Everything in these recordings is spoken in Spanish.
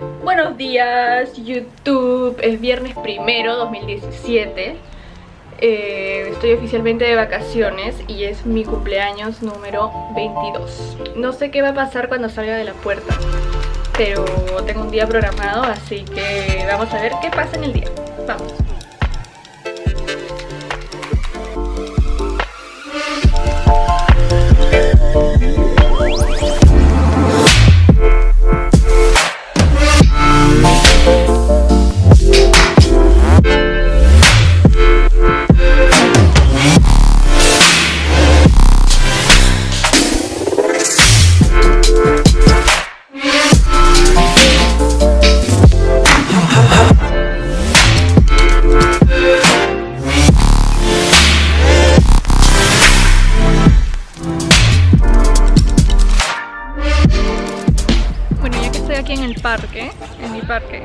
Buenos días YouTube, es viernes primero 2017 eh, Estoy oficialmente de vacaciones y es mi cumpleaños número 22 No sé qué va a pasar cuando salga de la puerta Pero tengo un día programado así que vamos a ver qué pasa en el día. Vamos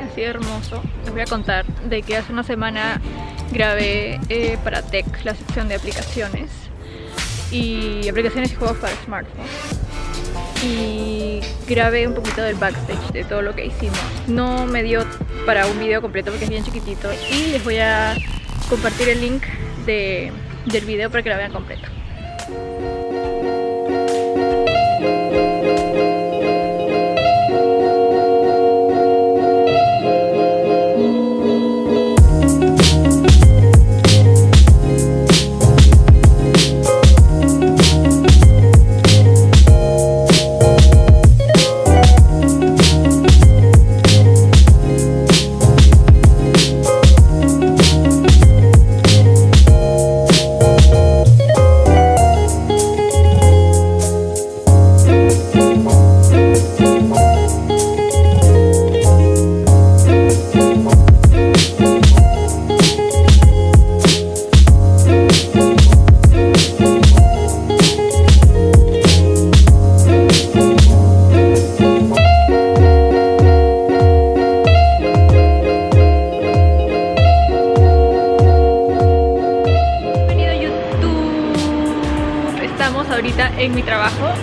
así hermoso, les voy a contar de que hace una semana grabé eh, para Tech la sección de aplicaciones y aplicaciones y juegos para smartphones y grabé un poquito del backstage de todo lo que hicimos. No me dio para un video completo porque es bien chiquitito y les voy a compartir el link de, del video para que lo vean completo. En mi trabajo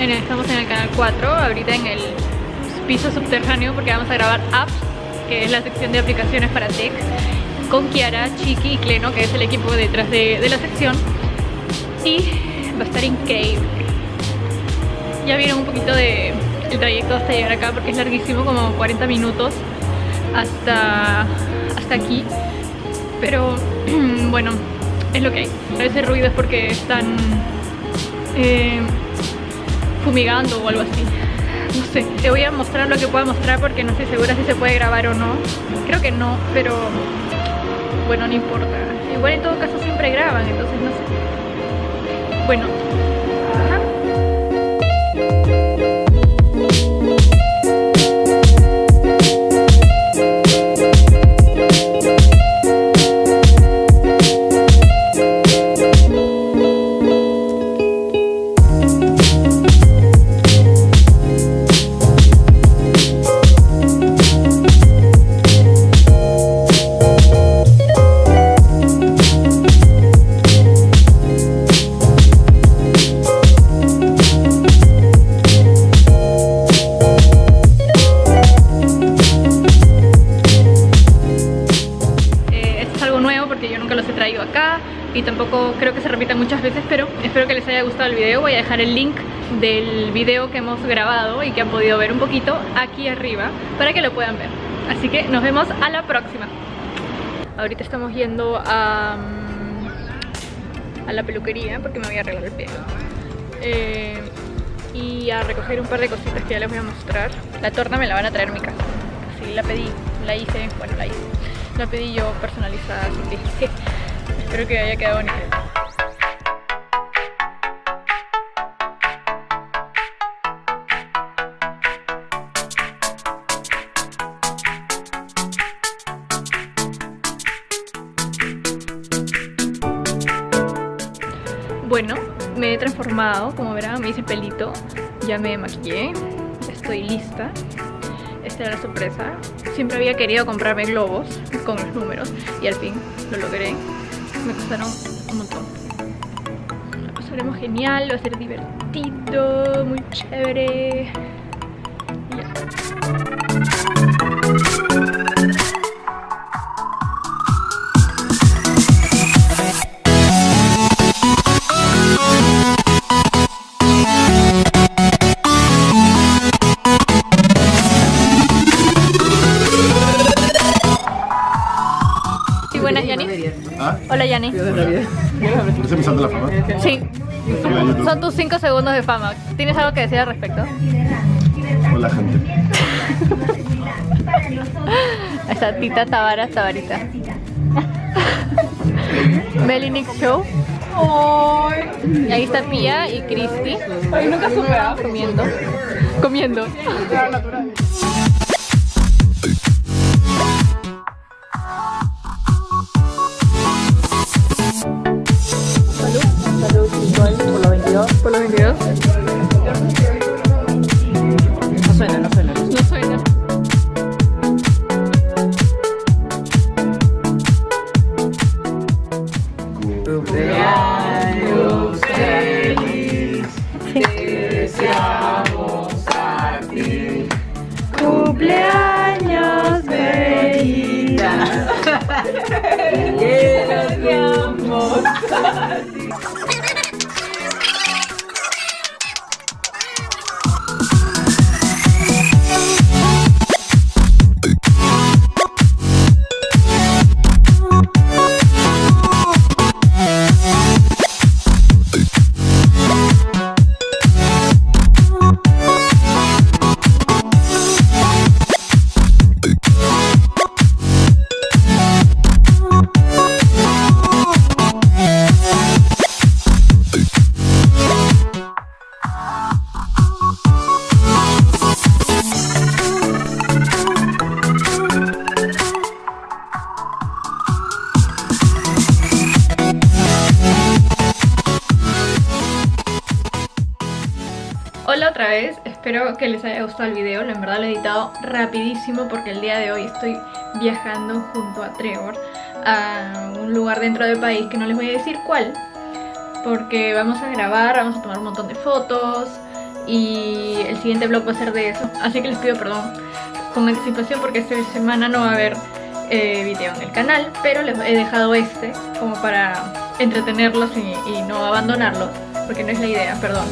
Estamos en el canal 4, ahorita en el piso subterráneo porque vamos a grabar apps que es la sección de aplicaciones para tech con Kiara, Chiqui y Cleno que es el equipo detrás de, la sección. Y va a estar increíble. Ya vieron un poquito de el trayecto hasta llegar acá porque es larguísimo, como 40 minutos hasta, hasta aquí. Pero bueno, es lo que hay. Ese ruido es porque están eh, fumigando o algo así. No sé, te voy a mostrar lo que pueda mostrar porque no estoy segura si se puede grabar o no. Creo que no, pero bueno, no importa. Igual en todo caso siempre graban, entonces no sé. Bueno y tampoco creo que se repita muchas veces pero espero que les haya gustado el video. Voy a dejar el link del video que hemos grabado y que han podido ver un poquito aquí arriba para que lo puedan ver. Así que nos vemos a la próxima. Ahorita estamos yendo a, mm, a la peluquería porque me voy a arreglar el pelo. Eh, y a recoger un par de cositas que ya les voy a mostrar. La torna me la van a traer a mi casa. Así la pedí, la hice, bueno la hice. La pedí yo personalizada así que Espero que haya quedado bonito. Bueno, me he transformado, como verán, me hice pelito, ya me maquillé, estoy lista. Esta era la sorpresa. Siempre había querido comprarme globos con los números y al fin lo logré me costaron un montón. Lo pasaremos genial, va a ser divertido, muy chévere ¿Estás empezando la fama? Sí, son tus 5 segundos de fama. ¿Tienes algo que decir al respecto? Hola, gente. Está Tita Tavara, Tavarita. Melinix Show. Y ahí está Pia y Cristi. Ay, nunca supe. ¿ah? Comiendo. Comiendo. 22. Por los 22. Hola otra vez, espero que les haya gustado el video, en verdad lo he editado rapidísimo porque el día de hoy estoy viajando junto a Trevor a un lugar dentro del país que no les voy a decir cuál porque vamos a grabar, vamos a tomar un montón de fotos y el siguiente vlog va a ser de eso, así que les pido perdón con anticipación porque esta semana no va a haber eh, video en el canal pero les he dejado este como para entretenerlos y, y no abandonarlos porque no es la idea, perdón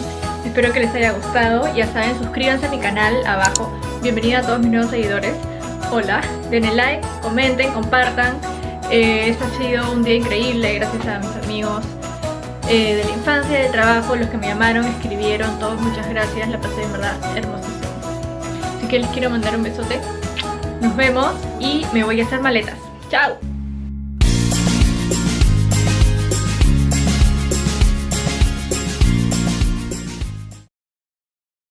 Espero que les haya gustado, ya saben, suscríbanse a mi canal abajo. Bienvenida a todos mis nuevos seguidores. Hola, denle like, comenten, compartan. Eh, este ha sido un día increíble, gracias a mis amigos eh, de la infancia, del trabajo, los que me llamaron, escribieron, todos muchas gracias, la pasé en verdad hermosísimo. Así que les quiero mandar un besote. Nos vemos y me voy a hacer maletas. ¡Chao!